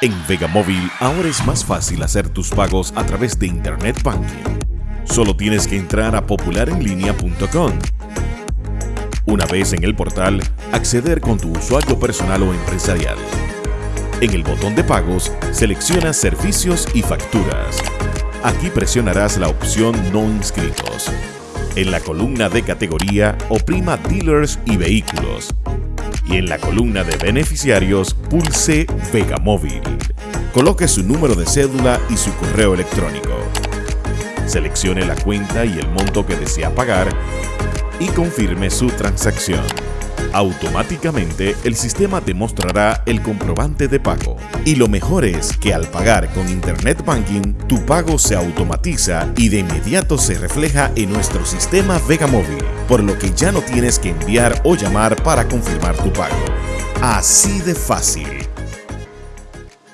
En Vegamóvil ahora es más fácil hacer tus pagos a través de Internet Banking. Solo tienes que entrar a popularenlinea.com. Una vez en el portal, acceder con tu usuario personal o empresarial. En el botón de pagos, selecciona Servicios y Facturas. Aquí presionarás la opción No inscritos. En la columna de categoría, oprima Dealers y Vehículos y en la columna de beneficiarios pulse Vegamóvil. Coloque su número de cédula y su correo electrónico. Seleccione la cuenta y el monto que desea pagar y confirme su transacción. Automáticamente el sistema te mostrará el comprobante de pago. Y lo mejor es que al pagar con Internet Banking, tu pago se automatiza y de inmediato se refleja en nuestro sistema Vega Móvil, por lo que ya no tienes que enviar o llamar para confirmar tu pago. Así de fácil.